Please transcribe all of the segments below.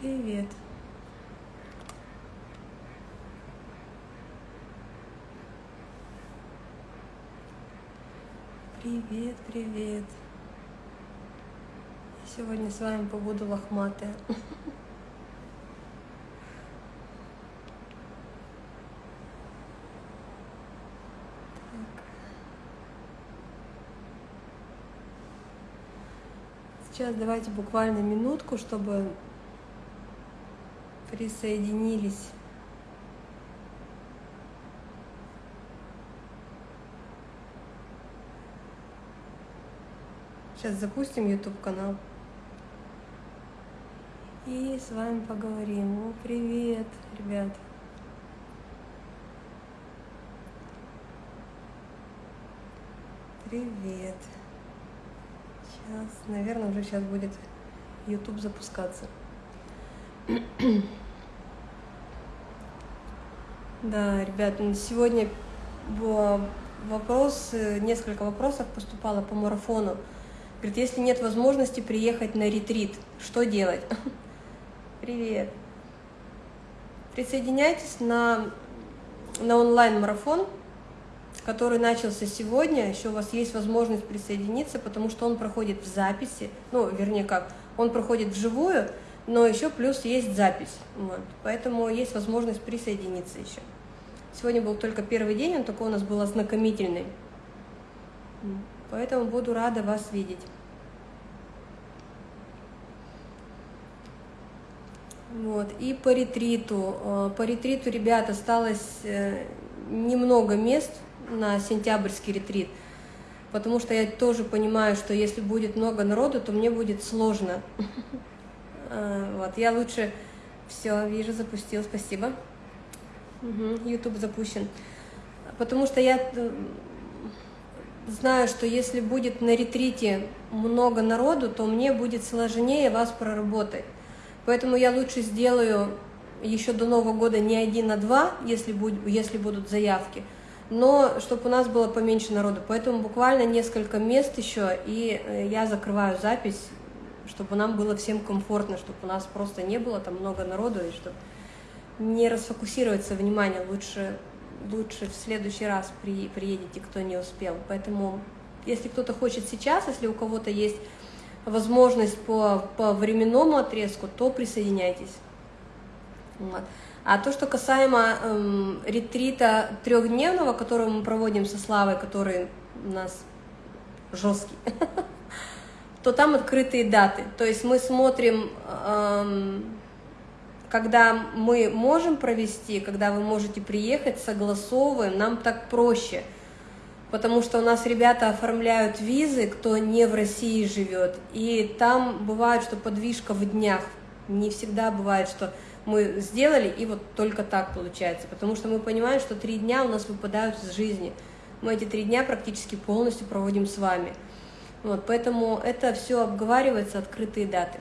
Привет. Привет, привет. Сегодня с вами побуду лохматая. Сейчас давайте буквально минутку, чтобы присоединились. Сейчас запустим YouTube канал. И с вами поговорим. О, привет, ребят. Привет. Сейчас, наверное, уже сейчас будет YouTube запускаться. Да, ребят, сегодня вопрос, несколько вопросов поступало по марафону. Говорит, если нет возможности приехать на ретрит, что делать? Привет. Присоединяйтесь на, на онлайн-марафон, который начался сегодня. Еще у вас есть возможность присоединиться, потому что он проходит в записи. Ну, вернее как, он проходит вживую, но еще плюс есть запись. Вот. Поэтому есть возможность присоединиться еще. Сегодня был только первый день, он такой у нас был ознакомительный. Поэтому буду рада вас видеть. Вот. И по ретриту. Э, по ретриту, ребят, осталось э, немного мест на сентябрьский ретрит, потому что я тоже понимаю, что если будет много народу, то мне будет сложно. Э, вот. Я лучше... Все, вижу, запустил, спасибо. YouTube запущен. Потому что я знаю, что если будет на ретрите много народу, то мне будет сложнее вас проработать. Поэтому я лучше сделаю еще до Нового года не один, а два, если, будь, если будут заявки, но чтобы у нас было поменьше народу. Поэтому буквально несколько мест еще, и э, я закрываю запись, чтобы нам было всем комфортно, чтобы у нас просто не было там много народу, и чтобы не расфокусироваться внимание, лучше лучше в следующий раз при, приедете, кто не успел. Поэтому, если кто-то хочет сейчас, если у кого-то есть возможность по, по временному отрезку, то присоединяйтесь. Вот. А то, что касаемо эм, ретрита трехдневного, который мы проводим со Славой, который у нас жесткий, то там открытые даты. То есть мы смотрим эм, когда мы можем провести, когда вы можете приехать, согласовываем, нам так проще, потому что у нас ребята оформляют визы, кто не в России живет, и там бывает, что подвижка в днях, не всегда бывает, что мы сделали, и вот только так получается, потому что мы понимаем, что три дня у нас выпадают из жизни, мы эти три дня практически полностью проводим с вами. Вот, поэтому это все обговаривается, открытые даты.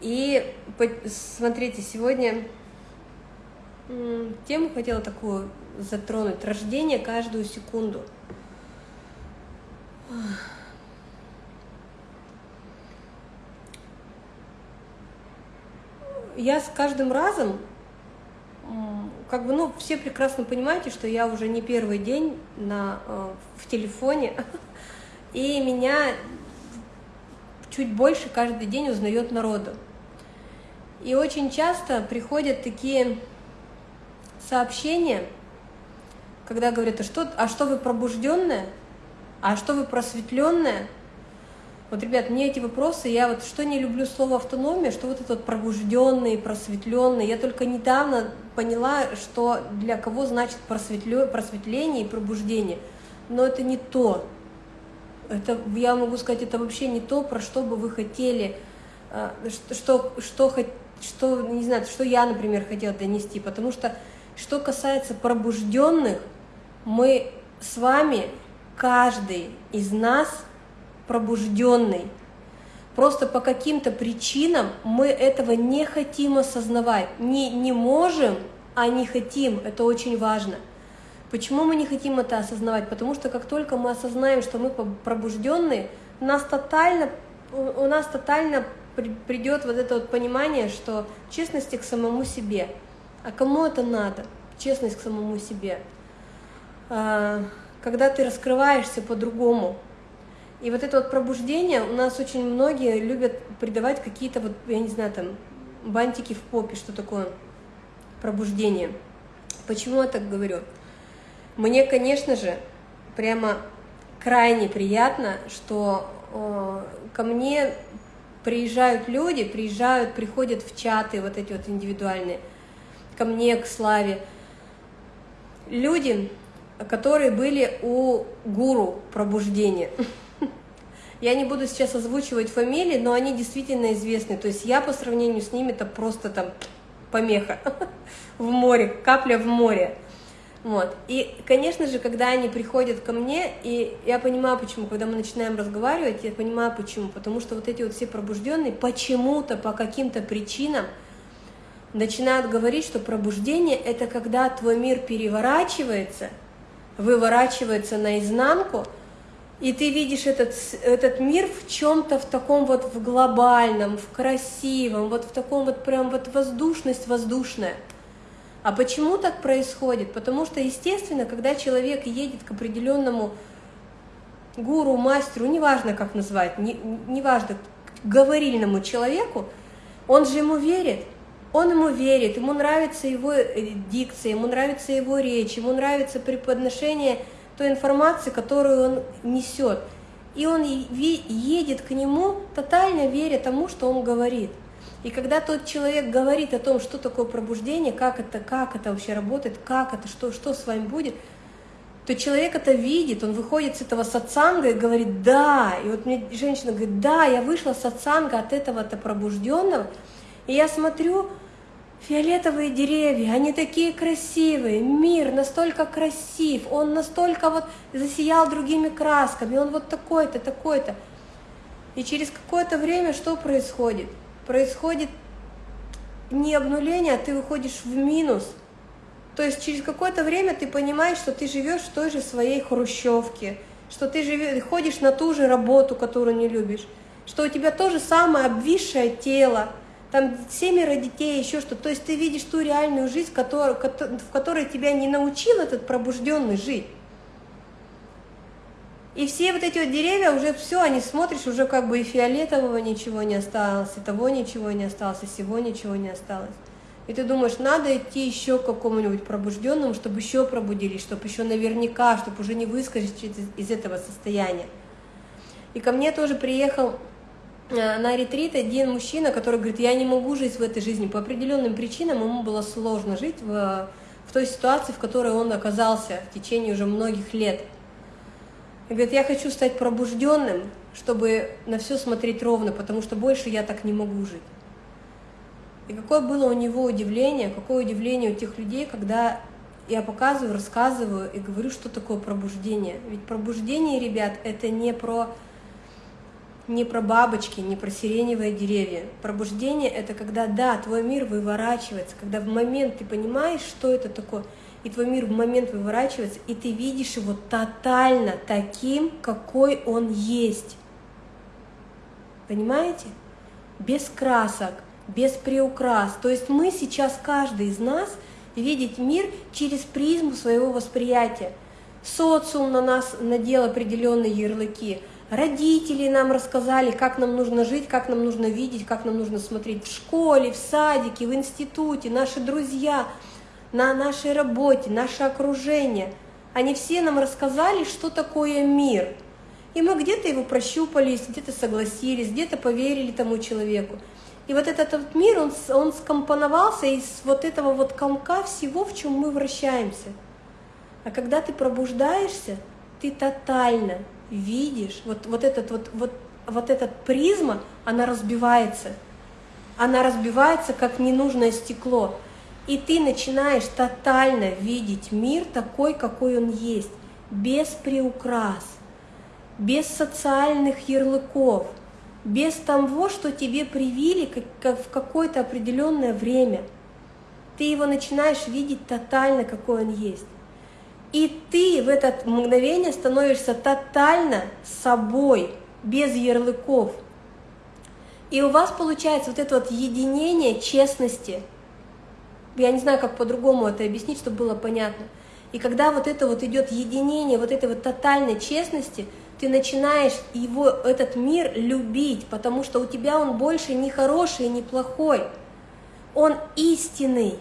И смотрите, сегодня тему хотела такую затронуть. Рождение каждую секунду. Я с каждым разом, как бы, ну, все прекрасно понимаете, что я уже не первый день на, э, в телефоне, и меня чуть больше каждый день узнает народу. И очень часто приходят такие сообщения, когда говорят, а что, а что вы пробужденная? А что вы просветленная? Вот, ребят, мне эти вопросы, я вот что не люблю слово автономия, что вот этот пробужденный, просветленный. Я только недавно поняла, что для кого значит просветление и пробуждение. Но это не то. Это, я могу сказать, это вообще не то, про что бы вы хотели, а, что, что, что что, не знаю, что я, например, хотела донести, потому что, что касается пробужденных, мы с вами, каждый из нас пробужденный. Просто по каким-то причинам мы этого не хотим осознавать. Не, не можем, а не хотим. Это очень важно. Почему мы не хотим это осознавать? Потому что как только мы осознаем, что мы пробужденные, нас тотально, у нас тотально придет вот это вот понимание, что честности к самому себе. А кому это надо? Честность к самому себе. А, когда ты раскрываешься по-другому. И вот это вот пробуждение, у нас очень многие любят придавать какие-то вот, я не знаю, там, бантики в попе, что такое пробуждение. Почему я так говорю? Мне, конечно же, прямо крайне приятно, что э, ко мне приезжают люди, приезжают, приходят в чаты вот эти вот индивидуальные, ко мне, к Славе, люди, которые были у гуру пробуждения. Я не буду сейчас озвучивать фамилии, но они действительно известны. То есть я по сравнению с ними это просто там помеха в море, капля в море. Вот. И, конечно же, когда они приходят ко мне, и я понимаю, почему, когда мы начинаем разговаривать, я понимаю, почему. Потому что вот эти вот все пробужденные почему-то, по каким-то причинам, начинают говорить, что пробуждение – это когда твой мир переворачивается, выворачивается наизнанку, и ты видишь этот, этот мир в чем-то в таком вот в глобальном, в красивом, вот в таком вот прям вот воздушность воздушная – а почему так происходит? Потому что, естественно, когда человек едет к определенному гуру, мастеру, неважно как назвать, не, неважно, говорильному человеку, он же ему верит, он ему верит, ему нравится его э, дикция, ему нравится его речь, ему нравится преподношение той информации, которую он несет. И он едет к нему, тотально веря тому, что он говорит – и когда тот человек говорит о том, что такое пробуждение, как это, как это вообще работает, как это, что, что с вами будет, то человек это видит, он выходит с этого сатсанга и говорит «да». И вот мне женщина говорит «да, я вышла сатсанга от этого-то пробужденного». И я смотрю, фиолетовые деревья, они такие красивые, мир настолько красив, он настолько вот засиял другими красками, он вот такой-то, такой-то. И через какое-то время что происходит – происходит не обнуление, а ты выходишь в минус. То есть через какое-то время ты понимаешь, что ты живешь в той же своей хрущевке, что ты живешь, ходишь на ту же работу, которую не любишь, что у тебя то же самое обвисшее тело, там семеро детей, еще что. То есть ты видишь ту реальную жизнь, в которой тебя не научил этот пробужденный жить. И все вот эти вот деревья уже все, они смотришь, уже как бы и фиолетового ничего не осталось, и того ничего не осталось, и всего ничего не осталось. И ты думаешь, надо идти еще к какому-нибудь пробужденному, чтобы еще пробудились, чтобы еще наверняка, чтобы уже не выскочить из, этого состояния. И ко мне тоже приехал на ретрит один мужчина, который говорит, я не могу жить в этой жизни. По определенным причинам ему было сложно жить в, в той ситуации, в которой он оказался в течение уже многих лет. И говорит, я хочу стать пробужденным, чтобы на все смотреть ровно, потому что больше я так не могу жить. И какое было у него удивление, какое удивление у тех людей, когда я показываю, рассказываю и говорю, что такое пробуждение. Ведь пробуждение, ребят, это не про, не про бабочки, не про сиреневые деревья. Пробуждение — это когда, да, твой мир выворачивается, когда в момент ты понимаешь, что это такое — и твой мир в момент выворачивается, и ты видишь его тотально таким, какой он есть. Понимаете? Без красок, без приукрас. То есть мы сейчас, каждый из нас, видит мир через призму своего восприятия. Социум на нас надел определенные ярлыки. Родители нам рассказали, как нам нужно жить, как нам нужно видеть, как нам нужно смотреть в школе, в садике, в институте, наши друзья – на нашей работе, наше окружение. Они все нам рассказали, что такое мир. И мы где-то его прощупались, где-то согласились, где-то поверили тому человеку. И вот этот вот мир, он, он скомпоновался из вот этого вот комка всего, в чем мы вращаемся. А когда ты пробуждаешься, ты тотально видишь, вот, вот, этот, вот, вот, вот этот призма, она разбивается. Она разбивается, как ненужное стекло. И ты начинаешь тотально видеть мир такой, какой он есть, без приукрас, без социальных ярлыков, без того, что тебе привили как, в какое-то определенное время. Ты его начинаешь видеть тотально, какой он есть. И ты в это мгновение становишься тотально собой, без ярлыков. И у вас получается вот это вот единение честности. Я не знаю, как по-другому это объяснить, чтобы было понятно. И когда вот это вот идет единение, вот этой вот тотальной честности, ты начинаешь его, этот мир любить, потому что у тебя он больше не хороший, не плохой, он истинный.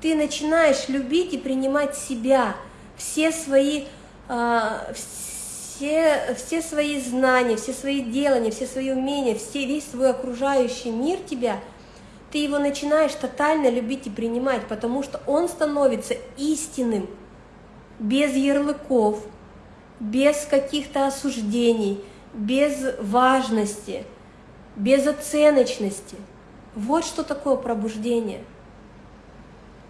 Ты начинаешь любить и принимать себя, все свои, э, все, все свои знания, все свои делания, все свои умения, все, весь свой окружающий мир тебя, ты его начинаешь тотально любить и принимать, потому что он становится истинным, без ярлыков, без каких-то осуждений, без важности, без оценочности. Вот что такое пробуждение.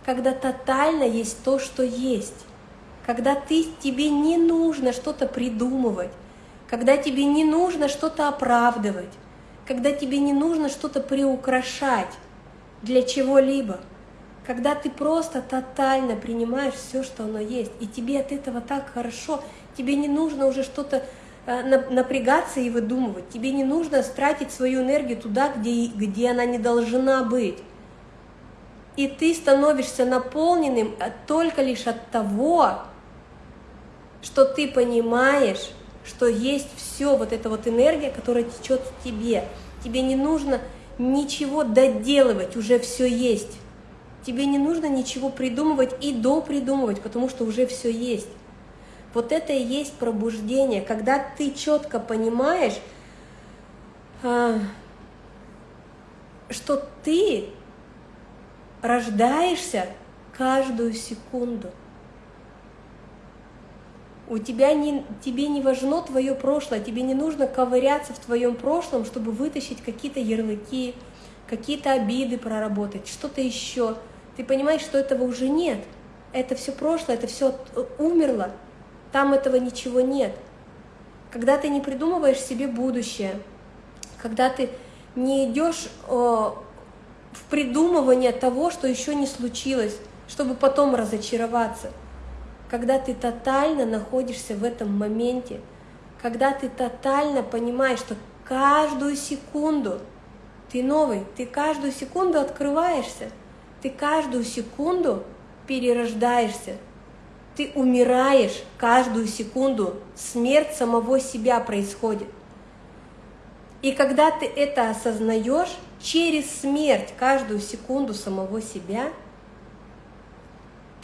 Когда тотально есть то, что есть когда ты, тебе не нужно что-то придумывать, когда тебе не нужно что-то оправдывать, когда тебе не нужно что-то приукрашать для чего-либо, когда ты просто тотально принимаешь все, что оно есть, и тебе от этого так хорошо, тебе не нужно уже что-то э, напрягаться и выдумывать, тебе не нужно тратить свою энергию туда, где, где она не должна быть. И ты становишься наполненным только лишь от того, что ты понимаешь, что есть все, вот эта вот энергия, которая течет в тебе. Тебе не нужно ничего доделывать, уже все есть. Тебе не нужно ничего придумывать и допридумывать, потому что уже все есть. Вот это и есть пробуждение, когда ты четко понимаешь, а, что ты рождаешься каждую секунду – у тебя не, тебе не важно твое прошлое, тебе не нужно ковыряться в твоем прошлом, чтобы вытащить какие-то ярлыки, какие-то обиды проработать, что-то еще. Ты понимаешь, что этого уже нет. Это все прошлое, это все умерло. Там этого ничего нет. Когда ты не придумываешь себе будущее, когда ты не идешь в придумывание того, что еще не случилось, чтобы потом разочароваться – когда ты тотально находишься в этом моменте, когда ты тотально понимаешь, что каждую секунду ты новый, ты каждую секунду открываешься, ты каждую секунду перерождаешься, ты умираешь каждую секунду, смерть самого себя происходит. И когда ты это осознаешь, через смерть каждую секунду самого себя –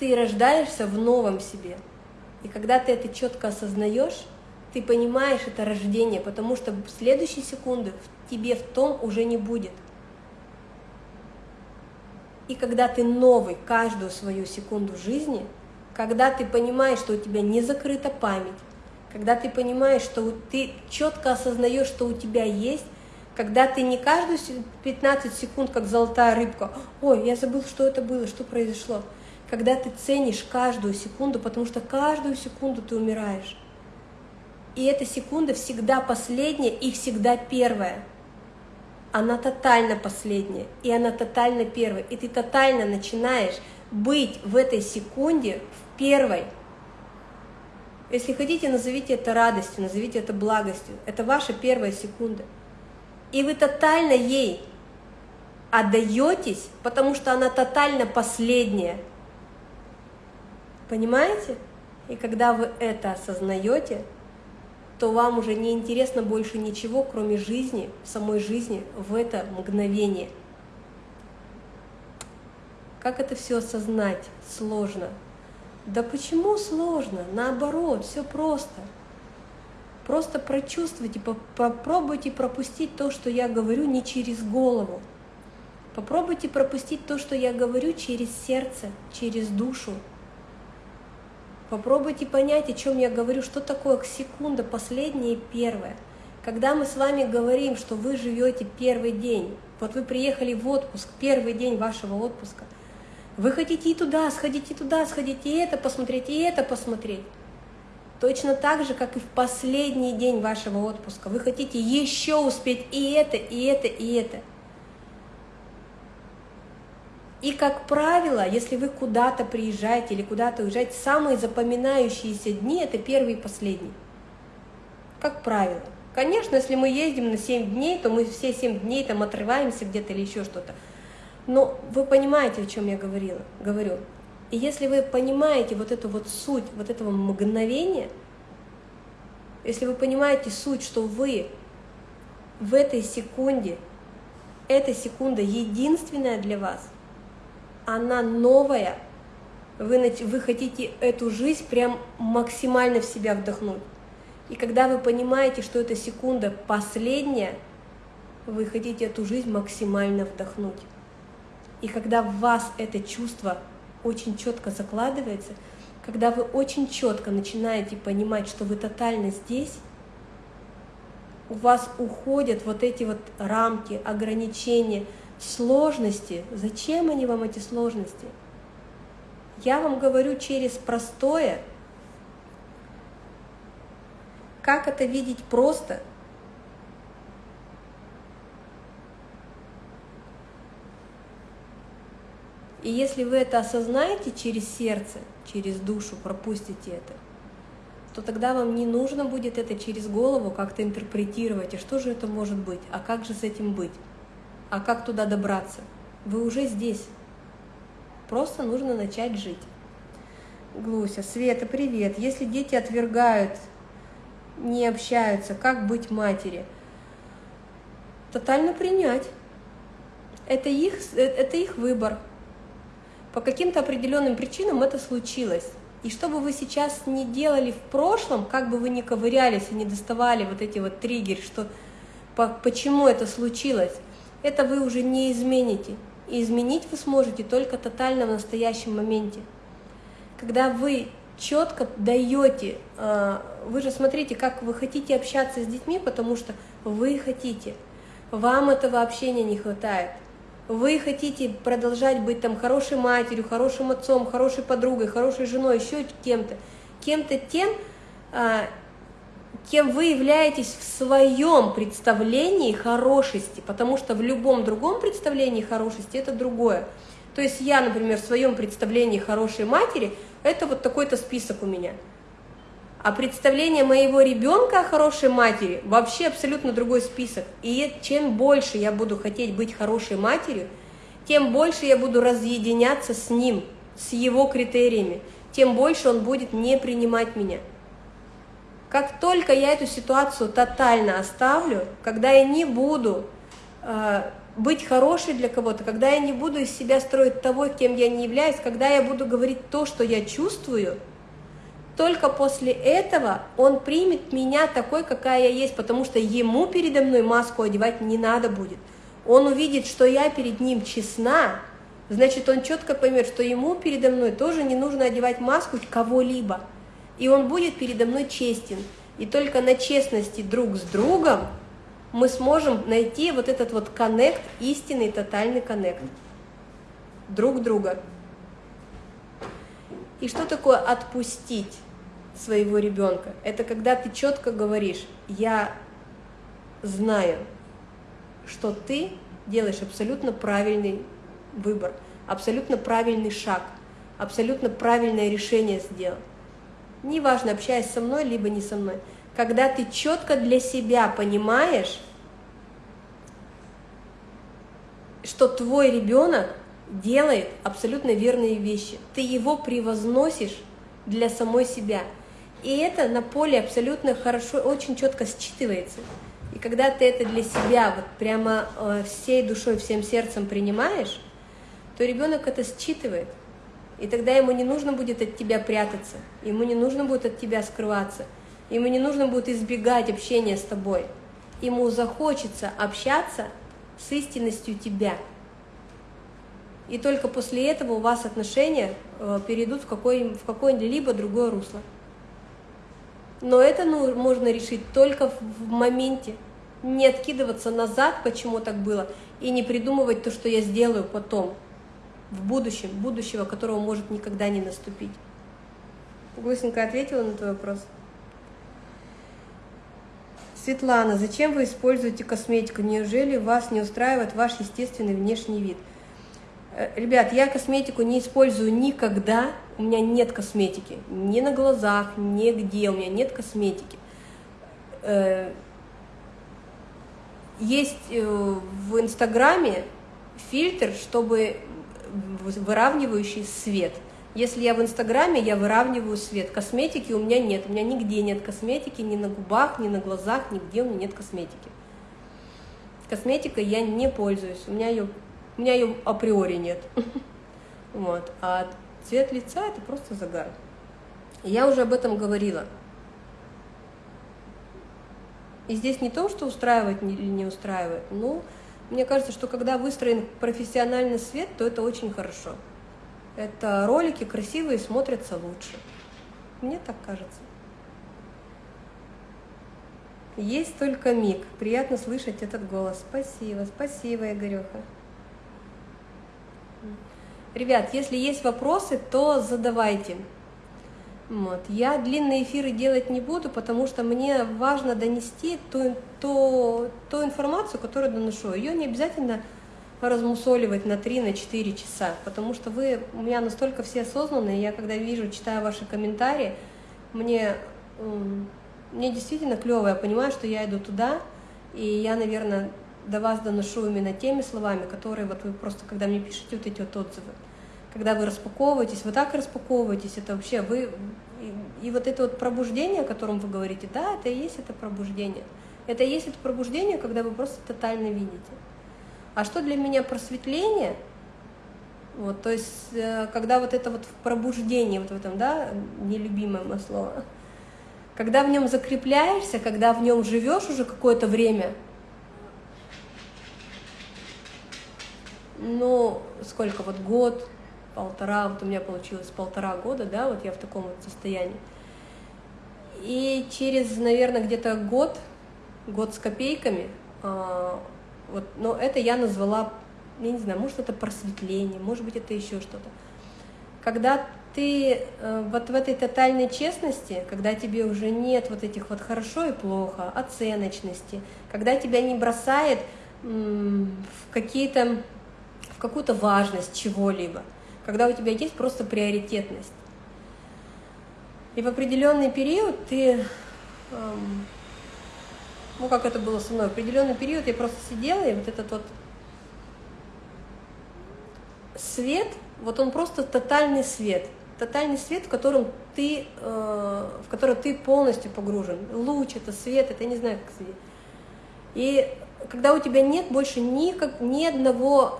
ты рождаешься в новом себе. И когда ты это четко осознаешь, ты понимаешь это рождение, потому что в следующей секунды тебе в том уже не будет. И когда ты новый каждую свою секунду жизни, когда ты понимаешь, что у тебя не закрыта память, когда ты понимаешь, что ты четко осознаешь, что у тебя есть, когда ты не каждую 15 секунд, как золотая рыбка, ой, я забыл, что это было, что произошло, когда ты ценишь каждую секунду, потому что каждую секунду ты умираешь. И эта секунда всегда последняя и всегда первая. Она тотально последняя, и она тотально первая. И ты тотально начинаешь быть в этой секунде в первой. Если хотите, назовите это радостью, назовите это благостью. Это ваша первая секунда. И вы тотально ей отдаетесь, потому что она тотально последняя. Понимаете? И когда вы это осознаете, то вам уже не интересно больше ничего, кроме жизни, самой жизни в это мгновение. Как это все осознать? Сложно. Да почему сложно? Наоборот, все просто. Просто прочувствуйте, попробуйте пропустить то, что я говорю, не через голову. Попробуйте пропустить то, что я говорю, через сердце, через душу. Попробуйте понять, о чем я говорю, что такое секунда, последняя и первая. Когда мы с вами говорим, что вы живете первый день, вот вы приехали в отпуск, первый день вашего отпуска, вы хотите и туда сходить, и туда сходить, и это посмотреть, и это посмотреть. Точно так же, как и в последний день вашего отпуска. Вы хотите еще успеть и это, и это, и это. И, как правило, если вы куда-то приезжаете или куда-то уезжаете, самые запоминающиеся дни – это первый и последний. Как правило. Конечно, если мы ездим на 7 дней, то мы все 7 дней там отрываемся где-то или еще что-то. Но вы понимаете, о чем я говорила, говорю. И если вы понимаете вот эту вот суть, вот этого мгновения, если вы понимаете суть, что вы в этой секунде, эта секунда единственная для вас, она новая, вы, вы хотите эту жизнь прям максимально в себя вдохнуть. И когда вы понимаете, что эта секунда последняя, вы хотите эту жизнь максимально вдохнуть. И когда в вас это чувство очень четко закладывается, когда вы очень четко начинаете понимать, что вы тотально здесь, у вас уходят вот эти вот рамки, ограничения, сложности. Зачем они вам, эти сложности? Я вам говорю через простое. Как это видеть просто? И если вы это осознаете через сердце, через душу, пропустите это, то тогда вам не нужно будет это через голову как-то интерпретировать, и что же это может быть, а как же с этим быть, а как туда добраться. Вы уже здесь, просто нужно начать жить. Глуся, Света, привет. Если дети отвергают, не общаются, как быть матери? Тотально принять. Это их, э, это их выбор. По каким-то определенным причинам это случилось. И что бы вы сейчас не делали в прошлом, как бы вы ни ковырялись и не доставали вот эти вот триггеры, что по, почему это случилось, это вы уже не измените. И изменить вы сможете только тотально в настоящем моменте. Когда вы четко даете, а, вы же смотрите, как вы хотите общаться с детьми, потому что вы хотите, вам этого общения не хватает вы хотите продолжать быть там хорошей матерью, хорошим отцом, хорошей подругой, хорошей женой, еще кем-то, кем-то тем, а, кем вы являетесь в своем представлении хорошести, потому что в любом другом представлении хорошести это другое. То есть я, например, в своем представлении хорошей матери, это вот такой-то список у меня – а представление моего ребенка о хорошей матери вообще абсолютно другой список. И чем больше я буду хотеть быть хорошей матерью, тем больше я буду разъединяться с ним, с его критериями, тем больше он будет не принимать меня. Как только я эту ситуацию тотально оставлю, когда я не буду э, быть хорошей для кого-то, когда я не буду из себя строить того, кем я не являюсь, когда я буду говорить то, что я чувствую – только после этого он примет меня такой, какая я есть, потому что ему передо мной маску одевать не надо будет. Он увидит, что я перед ним честна, значит, он четко поймет, что ему передо мной тоже не нужно одевать маску кого-либо. И он будет передо мной честен. И только на честности друг с другом мы сможем найти вот этот вот коннект, истинный тотальный коннект друг друга. И что такое отпустить? своего ребенка. Это когда ты четко говоришь, я знаю, что ты делаешь абсолютно правильный выбор, абсолютно правильный шаг, абсолютно правильное решение сделал. Неважно, общаясь со мной, либо не со мной. Когда ты четко для себя понимаешь, что твой ребенок делает абсолютно верные вещи, ты его превозносишь для самой себя – и это на поле абсолютно хорошо, очень четко считывается. И когда ты это для себя вот прямо э, всей душой, всем сердцем принимаешь, то ребенок это считывает. И тогда ему не нужно будет от тебя прятаться, ему не нужно будет от тебя скрываться, ему не нужно будет избегать общения с тобой. Ему захочется общаться с истинностью тебя. И только после этого у вас отношения э, перейдут в, какое-либо другое русло. Но это ну, можно решить только в моменте. Не откидываться назад, почему так было, и не придумывать то, что я сделаю потом, в будущем, будущего, которого может никогда не наступить. Гусенька ответила на твой вопрос? Светлана, зачем вы используете косметику? Неужели вас не устраивает ваш естественный внешний вид? Э, ребят, я косметику не использую никогда, у меня нет косметики, ни на глазах, нигде у меня нет косметики. Э, есть э, в Инстаграме фильтр, чтобы выравнивающий свет. Если я в Инстаграме, я выравниваю свет. Косметики у меня нет, у меня нигде нет косметики, ни на губах, ни на глазах, нигде у меня нет косметики. Косметикой я не пользуюсь, у меня ее, у меня ее априори нет. Вот. А цвет лица это просто загар. Я уже об этом говорила. И здесь не то, что устраивает или не устраивает, но мне кажется, что когда выстроен профессиональный свет, то это очень хорошо. Это ролики красивые, смотрятся лучше. Мне так кажется. Есть только миг. Приятно слышать этот голос. Спасибо, спасибо, Игореха. Ребят, если есть вопросы, то задавайте. Вот. Я длинные эфиры делать не буду, потому что мне важно донести ту, ту, ту информацию, которую доношу. Ее не обязательно размусоливать на 3-4 на часа, потому что вы у меня настолько все осознанные, я когда вижу, читаю ваши комментарии, мне, мне действительно клево, я понимаю, что я иду туда, и я, наверное, до вас доношу именно теми словами, которые вот вы просто, когда мне пишете вот эти вот отзывы, когда вы распаковываетесь, вы так распаковываетесь, это вообще вы... И, и вот это вот пробуждение, о котором вы говорите, да, это и есть это пробуждение. Это и есть это пробуждение, когда вы просто тотально видите. А что для меня просветление? Вот, то есть, э, когда вот это вот пробуждение, вот в этом, да, нелюбимое мое слово, когда в нем закрепляешься, когда в нем живешь уже какое-то время, ну, сколько, вот год, полтора, вот у меня получилось полтора года, да, вот я в таком вот состоянии. И через, наверное, где-то год, год с копейками, а, вот, но это я назвала, я не знаю, может это просветление, может быть это еще что-то. Когда ты э, вот в этой тотальной честности, когда тебе уже нет вот этих вот хорошо и плохо, оценочности, когда тебя не бросает в какие-то в какую-то важность чего-либо, когда у тебя есть просто приоритетность. И в определенный период ты, эм, ну как это было со мной, в определенный период я просто сидела, и вот этот вот свет, вот он просто тотальный свет, тотальный свет, в котором ты, э, в котором ты полностью погружен. Луч, это свет, это я не знаю, как свет. И когда у тебя нет больше ни, как, ни одного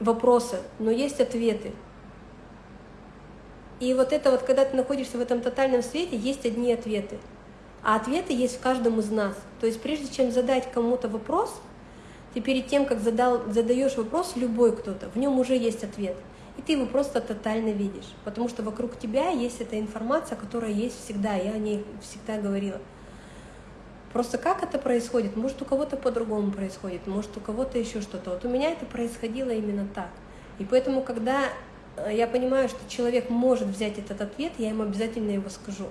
вопросы, но есть ответы. И вот это вот, когда ты находишься в этом тотальном свете, есть одни ответы. А ответы есть в каждом из нас. То есть прежде чем задать кому-то вопрос, ты перед тем, как задал, задаешь вопрос, любой кто-то, в нем уже есть ответ. И ты его просто тотально видишь. Потому что вокруг тебя есть эта информация, которая есть всегда. Я о ней всегда говорила. Просто как это происходит? Может, у кого-то по-другому происходит, может, у кого-то еще что-то. Вот у меня это происходило именно так. И поэтому, когда э, я понимаю, что человек может взять этот ответ, я ему обязательно его скажу.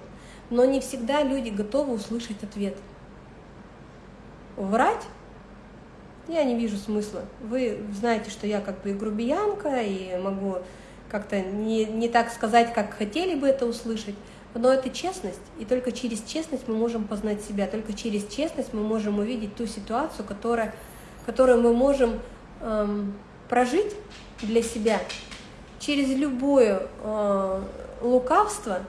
Но не всегда люди готовы услышать ответ. Врать я не вижу смысла. Вы знаете, что я как бы и грубиянка, и могу как-то не, не так сказать, как хотели бы это услышать. Но это честность, и только через честность мы можем познать себя, только через честность мы можем увидеть ту ситуацию, которая, которую мы можем эм, прожить для себя. Через любое э, лукавство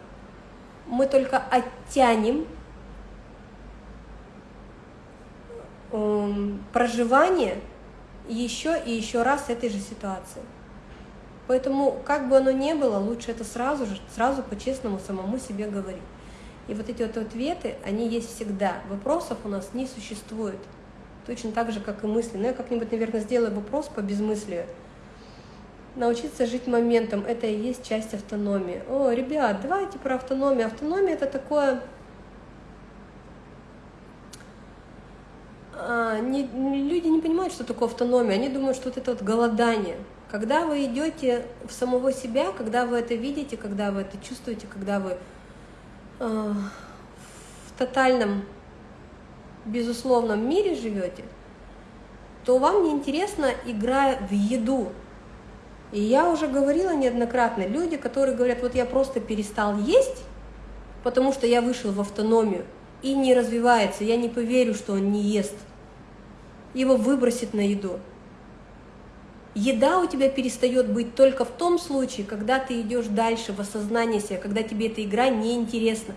мы только оттянем э, проживание еще и еще раз этой же ситуации. Поэтому, как бы оно ни было, лучше это сразу же, сразу по-честному самому себе говорить. И вот эти вот ответы, они есть всегда. Вопросов у нас не существует. Точно так же, как и мысли. Но я как-нибудь, наверное, сделаю вопрос по безмыслию. Научиться жить моментом – это и есть часть автономии. О, ребят, давайте про автономию. Автономия – это такое… А, не, люди не понимают, что такое автономия. Они думают, что вот это вот голодание – когда вы идете в самого себя, когда вы это видите, когда вы это чувствуете, когда вы э, в тотальном, безусловном мире живете, то вам неинтересно игра в еду. И я уже говорила неоднократно, люди, которые говорят, вот я просто перестал есть, потому что я вышел в автономию, и не развивается, я не поверю, что он не ест. его выбросит на еду. Еда у тебя перестает быть только в том случае, когда ты идешь дальше в осознание себя, когда тебе эта игра неинтересна.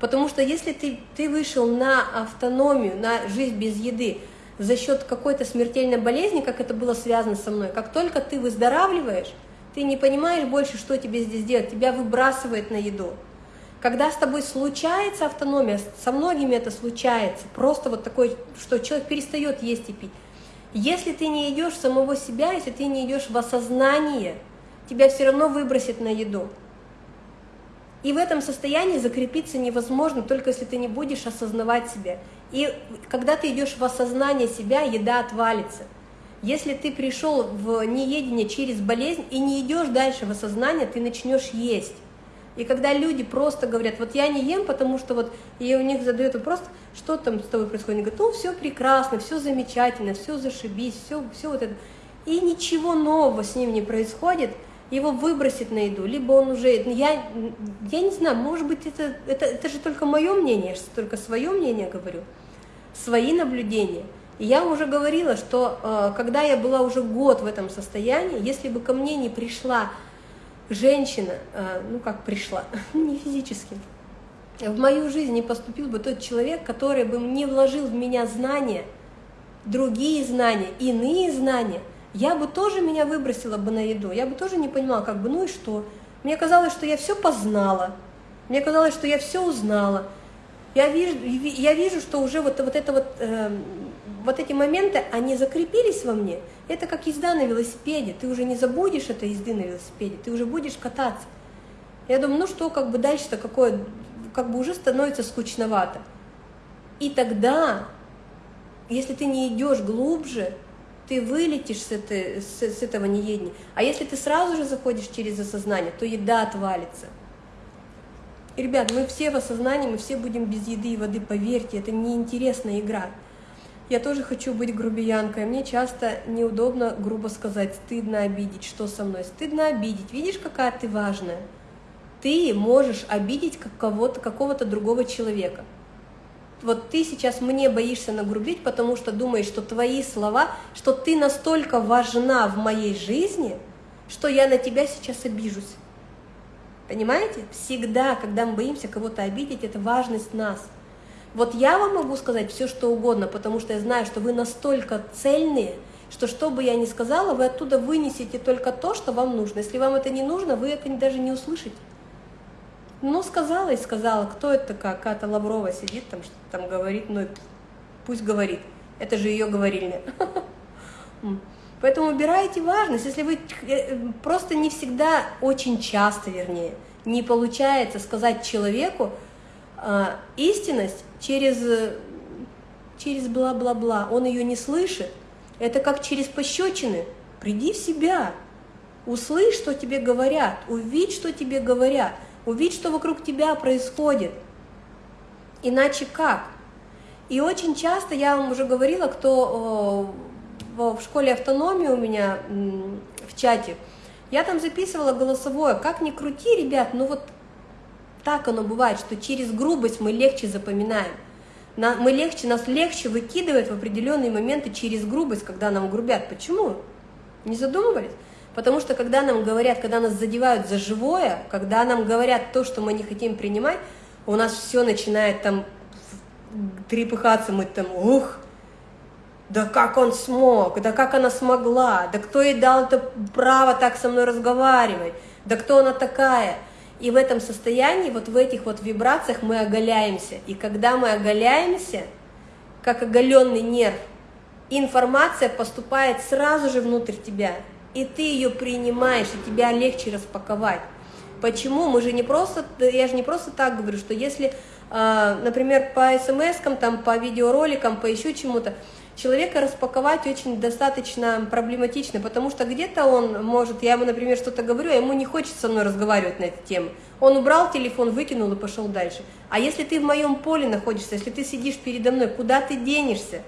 Потому что если ты, ты вышел на автономию, на жизнь без еды за счет какой-то смертельной болезни, как это было связано со мной, как только ты выздоравливаешь, ты не понимаешь больше, что тебе здесь делать, тебя выбрасывает на еду. Когда с тобой случается автономия, со многими это случается, просто вот такой, что человек перестает есть и пить, если ты не идешь в самого себя, если ты не идешь в осознание, тебя все равно выбросит на еду. И в этом состоянии закрепиться невозможно, только если ты не будешь осознавать себя. И когда ты идешь в осознание себя, еда отвалится. Если ты пришел в неедение через болезнь и не идешь дальше в осознание, ты начнешь есть. И когда люди просто говорят, вот я не ем, потому что вот, и у них задают вопрос, что там с тобой происходит, они говорят, ну все прекрасно, все замечательно, все зашибись, все, все вот это. И ничего нового с ним не происходит, его выбросит на еду, либо он уже, я, я не знаю, может быть, это, это, это же только мое мнение, я только свое мнение говорю, свои наблюдения. И я уже говорила, что э, когда я была уже год в этом состоянии, если бы ко мне не пришла женщина, э, ну как пришла, не физически, в мою жизнь не поступил бы тот человек, который бы не вложил в меня знания, другие знания, иные знания, я бы тоже меня выбросила бы на еду, я бы тоже не понимала, как бы, ну и что? Мне казалось, что я все познала, мне казалось, что я все узнала. Я вижу, я вижу что уже вот, вот это вот э, вот эти моменты, они закрепились во мне. Это как езда на велосипеде. Ты уже не забудешь этой езды на велосипеде, ты уже будешь кататься. Я думаю, ну что, как бы дальше-то какое, как бы уже становится скучновато. И тогда, если ты не идешь глубже, ты вылетишь с, этой, с, с этого неедения. А если ты сразу же заходишь через осознание, то еда отвалится. И, ребят, мы все в осознании, мы все будем без еды и воды, поверьте, это неинтересная игра. Я тоже хочу быть грубиянкой. Мне часто неудобно грубо сказать, стыдно обидеть. Что со мной? Стыдно обидеть. Видишь, какая ты важная? Ты можешь обидеть кого-то, какого-то другого человека. Вот ты сейчас мне боишься нагрубить, потому что думаешь, что твои слова, что ты настолько важна в моей жизни, что я на тебя сейчас обижусь. Понимаете? Всегда, когда мы боимся кого-то обидеть, это важность нас – вот я вам могу сказать все, что угодно, потому что я знаю, что вы настолько цельные, что что бы я ни сказала, вы оттуда вынесете только то, что вам нужно. Если вам это не нужно, вы это даже не услышите. Ну, сказала и сказала, кто это такая, Ката Лаврова сидит там, что там говорит, ну, пусть говорит, это же ее говорильня. Поэтому убирайте важность, если вы э, просто не всегда, очень часто, вернее, не получается сказать человеку, а, истинность через, через бла-бла-бла, он ее не слышит. Это как через пощечины. Приди в себя, услышь, что тебе говорят, увидь, что тебе говорят, увидь, что вокруг тебя происходит. Иначе как? И очень часто, я вам уже говорила, кто в школе автономии у меня в чате, я там записывала голосовое, как ни крути, ребят, ну вот так оно бывает, что через грубость мы легче запоминаем. Мы легче, нас легче выкидывает в определенные моменты через грубость, когда нам грубят. Почему? Не задумывались? Потому что когда нам говорят, когда нас задевают за живое, когда нам говорят то, что мы не хотим принимать, у нас все начинает там трепыхаться, мы там, ух, да как он смог, да как она смогла, да кто ей дал это право так со мной разговаривать, да кто она такая – и в этом состоянии, вот в этих вот вибрациях мы оголяемся. И когда мы оголяемся, как оголенный нерв, информация поступает сразу же внутрь тебя. И ты ее принимаешь, и тебя легче распаковать. Почему? Мы же не просто, я же не просто так говорю, что если, а, например, по смс там, по видеороликам, по еще чему-то, человека распаковать очень достаточно проблематично, потому что где-то он может, я ему, например, что-то говорю, а ему не хочется со мной разговаривать на эту тему. Он убрал телефон, выкинул и пошел дальше. А если ты в моем поле находишься, если ты сидишь передо мной, куда ты денешься?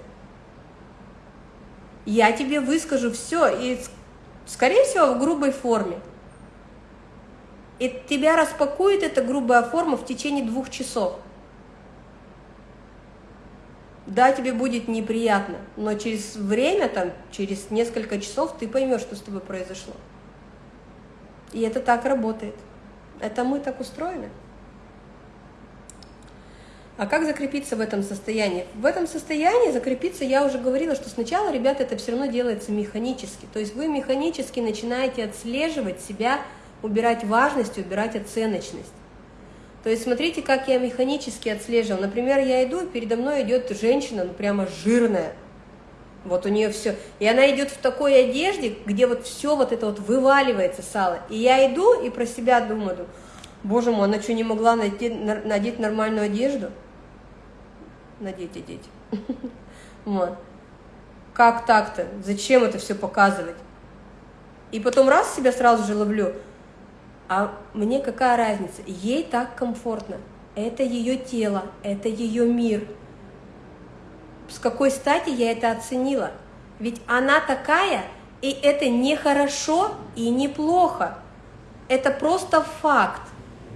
Я тебе выскажу все, и, скорее всего, в грубой форме. И тебя распакует эта грубая форма в течение двух часов. Да, тебе будет неприятно, но через время, там, через несколько часов ты поймешь, что с тобой произошло. И это так работает. Это мы так устроены. А как закрепиться в этом состоянии? В этом состоянии закрепиться, я уже говорила, что сначала, ребята, это все равно делается механически. То есть вы механически начинаете отслеживать себя, убирать важность, убирать оценочность. То есть смотрите, как я механически отслеживаю. Например, я иду, и передо мной идет женщина, ну прямо жирная. Вот у нее все. И она идет в такой одежде, где вот все вот это вот вываливается сало. И я иду и про себя думаю, боже мой, она что, не могла найти, надеть нормальную одежду? Надеть, одеть. Вот. Как так-то? Зачем это все показывать? И потом раз себя сразу же ловлю – а мне какая разница? Ей так комфортно. Это ее тело, это ее мир. С какой стати я это оценила? Ведь она такая, и это не хорошо и не плохо. Это просто факт.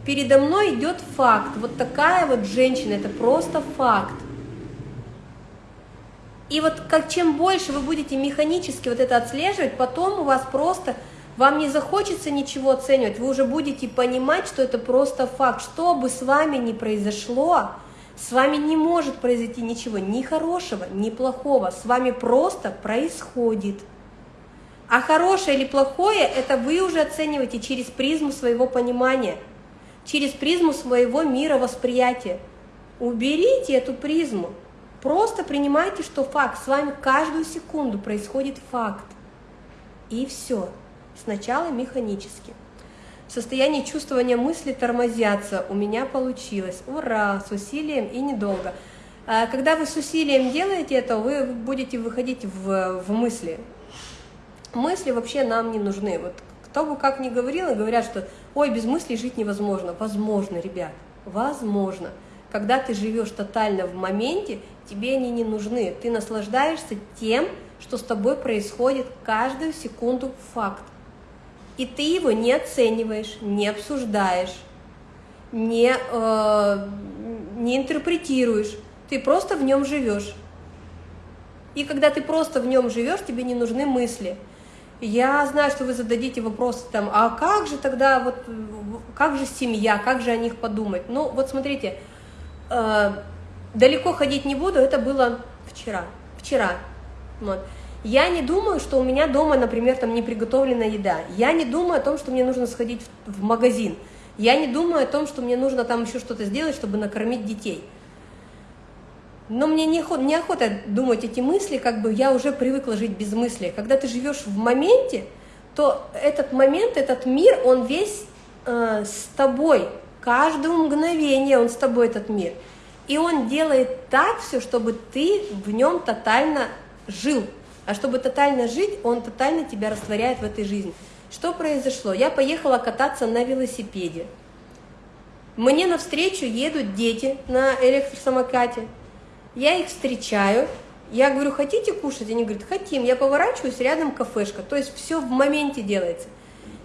Передо мной идет факт. Вот такая вот женщина, это просто факт. И вот как чем больше вы будете механически вот это отслеживать, потом у вас просто вам не захочется ничего оценивать, вы уже будете понимать, что это просто факт. Что бы с вами ни произошло, с вами не может произойти ничего ни хорошего, ни плохого. С вами просто происходит. А хорошее или плохое, это вы уже оцениваете через призму своего понимания, через призму своего мира восприятия. Уберите эту призму. Просто принимайте, что факт. С вами каждую секунду происходит факт. И все. Сначала механически. В состоянии чувствования мысли тормозятся. У меня получилось. Ура! С усилием и недолго. А когда вы с усилием делаете это, вы будете выходить в, в мысли. Мысли вообще нам не нужны. Вот кто бы как ни говорил, говорят, что ой, без мыслей жить невозможно. Возможно, ребят, возможно. Когда ты живешь тотально в моменте, тебе они не нужны. Ты наслаждаешься тем, что с тобой происходит каждую секунду факт и ты его не оцениваешь, не обсуждаешь, не, э, не интерпретируешь, ты просто в нем живешь. И когда ты просто в нем живешь, тебе не нужны мысли. Я знаю, что вы зададите вопрос, там, а как же тогда, вот, как же семья, как же о них подумать? Ну, вот смотрите, э, далеко ходить не буду, это было вчера, вчера, вот. Я не думаю, что у меня дома, например, там не приготовлена еда. Я не думаю о том, что мне нужно сходить в, магазин. Я не думаю о том, что мне нужно там еще что-то сделать, чтобы накормить детей. Но мне неохота, неохота думать эти мысли, как бы я уже привыкла жить без мыслей. Когда ты живешь в моменте, то этот момент, этот мир, он весь э, с тобой. Каждое мгновение он с тобой, этот мир. И он делает так все, чтобы ты в нем тотально жил. А чтобы тотально жить, он тотально тебя растворяет в этой жизни. Что произошло? Я поехала кататься на велосипеде. Мне навстречу едут дети на электросамокате. Я их встречаю. Я говорю, хотите кушать? Они говорят, хотим. Я поворачиваюсь, рядом кафешка. То есть все в моменте делается.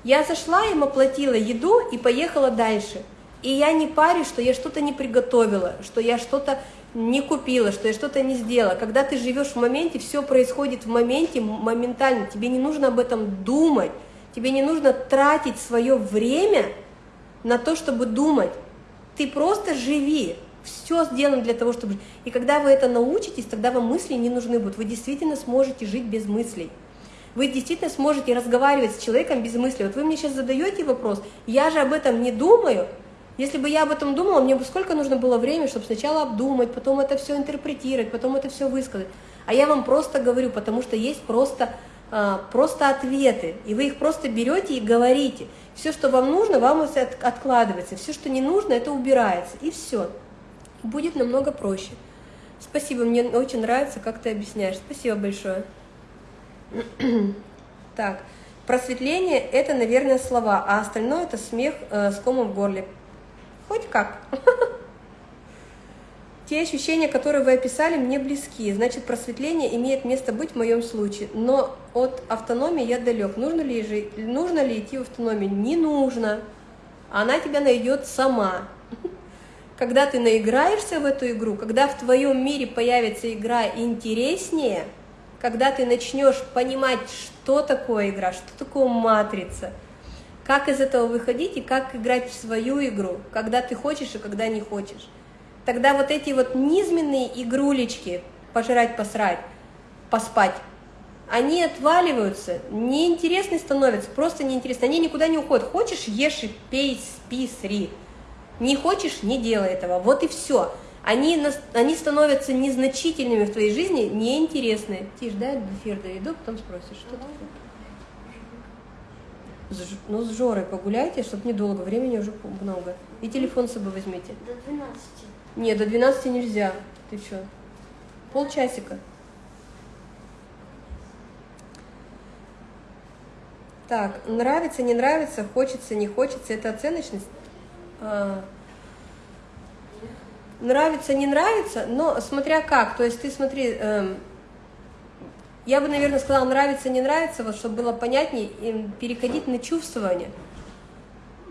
Я зашла, им оплатила еду и поехала дальше. И я не парюсь, что я что-то не приготовила, что я что-то не купила, что я что-то не сделала. Когда ты живешь в моменте, все происходит в моменте моментально. Тебе не нужно об этом думать. Тебе не нужно тратить свое время на то, чтобы думать. Ты просто живи. Все сделано для того, чтобы... И когда вы это научитесь, тогда вам мысли не нужны будут. Вы действительно сможете жить без мыслей. Вы действительно сможете разговаривать с человеком без мыслей. Вот вы мне сейчас задаете вопрос, я же об этом не думаю, если бы я об этом думала, мне бы сколько нужно было времени, чтобы сначала обдумать, потом это все интерпретировать, потом это все высказать. А я вам просто говорю, потому что есть просто, а, просто ответы, и вы их просто берете и говорите. Все, что вам нужно, вам откладывается, все, что не нужно, это убирается, и все. Будет намного проще. Спасибо, мне очень нравится, как ты объясняешь. Спасибо большое. Так, просветление – это, наверное, слова, а остальное – это смех э, с комом в горле. Хоть как. Те ощущения, которые вы описали, мне близки. Значит, просветление имеет место быть в моем случае. Но от автономии я далек. Нужно ли, жить, нужно ли идти в автономию? Не нужно. Она тебя найдет сама. когда ты наиграешься в эту игру, когда в твоем мире появится игра интереснее, когда ты начнешь понимать, что такое игра, что такое матрица, как из этого выходить и как играть в свою игру, когда ты хочешь и когда не хочешь. Тогда вот эти вот низменные игрулечки, пожрать, посрать, поспать, они отваливаются, неинтересны становятся, просто неинтересны, они никуда не уходят. Хочешь, ешь пей, спи, сри. Не хочешь, не делай этого. Вот и все. Они, они становятся незначительными в твоей жизни, неинтересные. Тише, да, эфир доведу, потом спросишь, что такое. Ну, с Жорой погуляйте, чтобы недолго, времени уже много. И телефон с собой возьмите. До 12. Нет, до 12 нельзя. Ты что? Полчасика. Так, нравится, не нравится, хочется, не хочется, это оценочность. А, нравится, не нравится, но смотря как, то есть ты смотри, эм, я бы, наверное, сказала, нравится, не нравится, вот чтобы было понятнее, переходить на чувствование.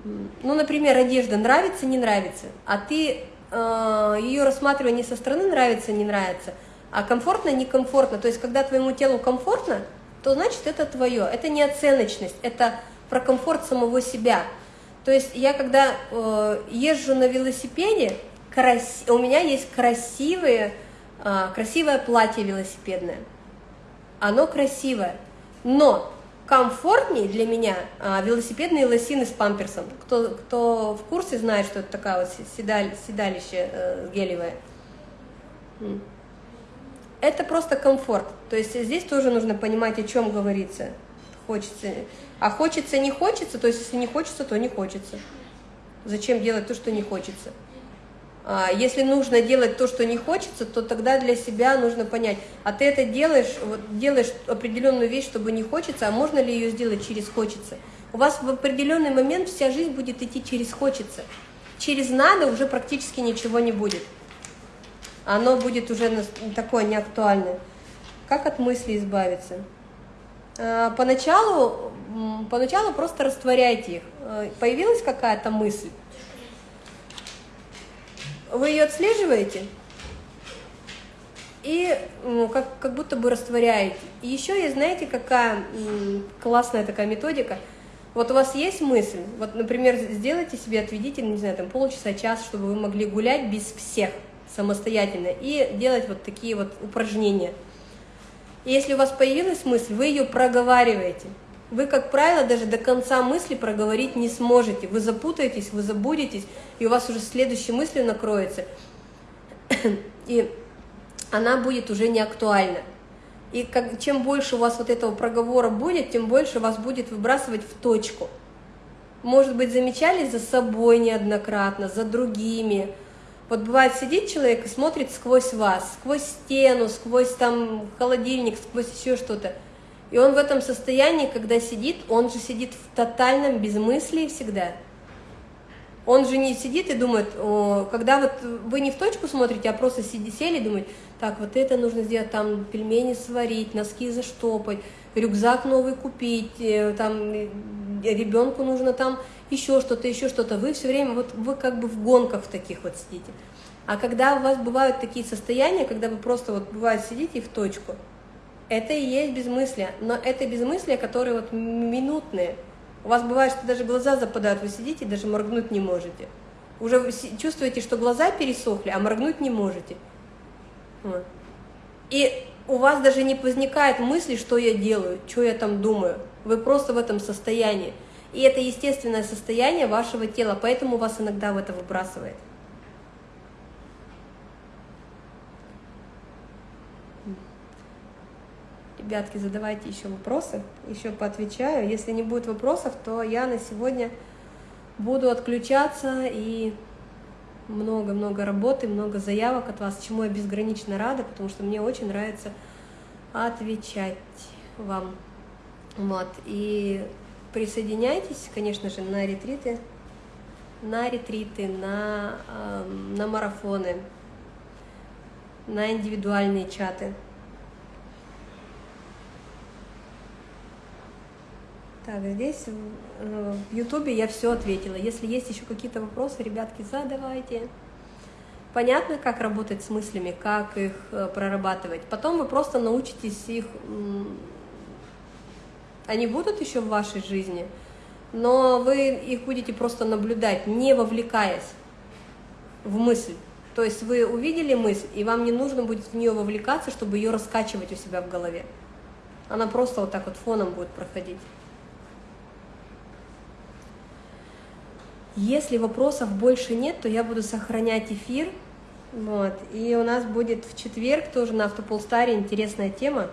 Ну, например, одежда нравится, не нравится, а ты э, ее рассматривая не со стороны нравится, не нравится, а комфортно, некомфортно. То есть, когда твоему телу комфортно, то значит это твое. Это не оценочность, это про комфорт самого себя. То есть я когда э, езжу на велосипеде, крас... у меня есть красивые, э, красивое платье велосипедное. Оно красивое, но комфортнее для меня э, велосипедные лосины с памперсом. Кто, кто в курсе знает, что это такая вот седаль, седалище э, гелевое это просто комфорт. То есть здесь тоже нужно понимать, о чем говорится. Хочется. А хочется, не хочется, то есть если не хочется, то не хочется. Зачем делать то, что не хочется? А если нужно делать то, что не хочется, то тогда для себя нужно понять, а ты это делаешь, вот делаешь определенную вещь, чтобы не хочется, а можно ли ее сделать через хочется? У вас в определенный момент вся жизнь будет идти через хочется. Через надо уже практически ничего не будет оно будет уже такое неактуальное. Как от мысли избавиться? А, поначалу, поначалу просто растворяйте их. А, появилась какая-то мысль, вы ее отслеживаете и ну, как, как будто бы растворяете. И еще есть, знаете, какая классная такая методика. Вот у вас есть мысль, вот, например, сделайте себе, отведите, не знаю, там полчаса, час, чтобы вы могли гулять без всех – самостоятельно и делать вот такие вот упражнения. И если у вас появилась мысль, вы ее проговариваете. Вы, как правило, даже до конца мысли проговорить не сможете. Вы запутаетесь, вы забудетесь, и у вас уже следующей мыслью накроется. И она будет уже не актуальна. И как, чем больше у вас вот этого проговора будет, тем больше вас будет выбрасывать в точку. Может быть, замечали за собой неоднократно, за другими, вот бывает сидит человек и смотрит сквозь вас, сквозь стену, сквозь там холодильник, сквозь еще что-то. И он в этом состоянии, когда сидит, он же сидит в тотальном безмыслии всегда. Он же не сидит и думает, о, когда вот вы не в точку смотрите, а просто сиди, сели и думаете, так, вот это нужно сделать, там пельмени сварить, носки заштопать, рюкзак новый купить, э, там э, ребенку нужно там еще что-то, еще что-то. Вы все время, вот вы как бы в гонках таких вот сидите. А когда у вас бывают такие состояния, когда вы просто вот бывает сидите в точку, это и есть безмыслие. Но это безмыслие, которые вот минутные. У вас бывает, что даже глаза западают, вы сидите даже моргнуть не можете. Уже чувствуете, что глаза пересохли, а моргнуть не можете. И у вас даже не возникает мысли, что я делаю, что я там думаю. Вы просто в этом состоянии. И это естественное состояние вашего тела, поэтому вас иногда в это выбрасывает. Ребятки, задавайте еще вопросы, еще поотвечаю. Если не будет вопросов, то я на сегодня буду отключаться и много-много работы, много заявок от вас, чему я безгранично рада, потому что мне очень нравится отвечать вам. Вот. И присоединяйтесь, конечно же, на ретриты, на ретриты, на, э, на марафоны, на индивидуальные чаты. Так, здесь э, в Ютубе я все ответила. Если есть еще какие-то вопросы, ребятки, задавайте. Понятно, как работать с мыслями, как их э, прорабатывать. Потом вы просто научитесь их... Они будут еще в вашей жизни, но вы их будете просто наблюдать, не вовлекаясь в мысль. То есть вы увидели мысль, и вам не нужно будет в нее вовлекаться, чтобы ее раскачивать у себя в голове. Она просто вот так вот фоном будет проходить. Если вопросов больше нет, то я буду сохранять эфир. Вот. И у нас будет в четверг тоже на Автополстаре интересная тема.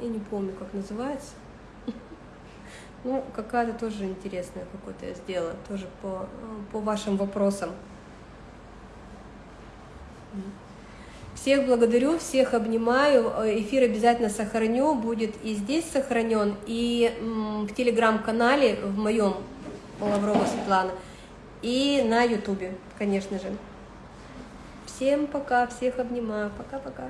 Я не помню, как называется. Ну, какая-то тоже интересная какой-то я сделала, тоже по, по вашим вопросам. Всех благодарю, всех обнимаю. Эфир обязательно сохраню, будет и здесь сохранен, и в телеграм-канале в моем Лаврова Светлана, и на ютубе, конечно же. Всем пока, всех обнимаю. Пока-пока.